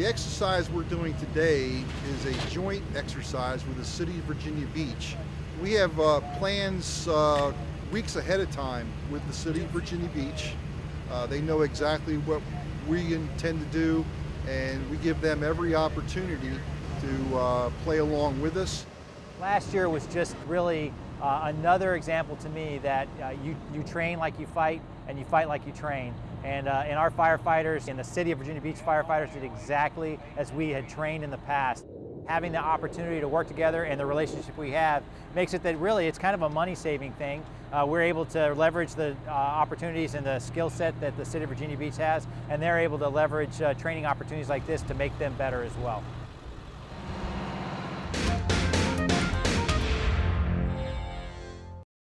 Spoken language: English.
exercise we're doing today is a joint exercise with the City of Virginia Beach. We have uh, plans uh, weeks ahead of time with the City of Virginia Beach. Uh, they know exactly what we intend to do and we give them every opportunity to uh, play along with us. Last year was just really uh, another example to me that uh, you, you train like you fight and you fight like you train. And, uh, and our firefighters in the city of Virginia Beach firefighters did exactly as we had trained in the past. Having the opportunity to work together and the relationship we have makes it that really it's kind of a money saving thing. Uh, we're able to leverage the uh, opportunities and the skill set that the city of Virginia Beach has and they're able to leverage uh, training opportunities like this to make them better as well.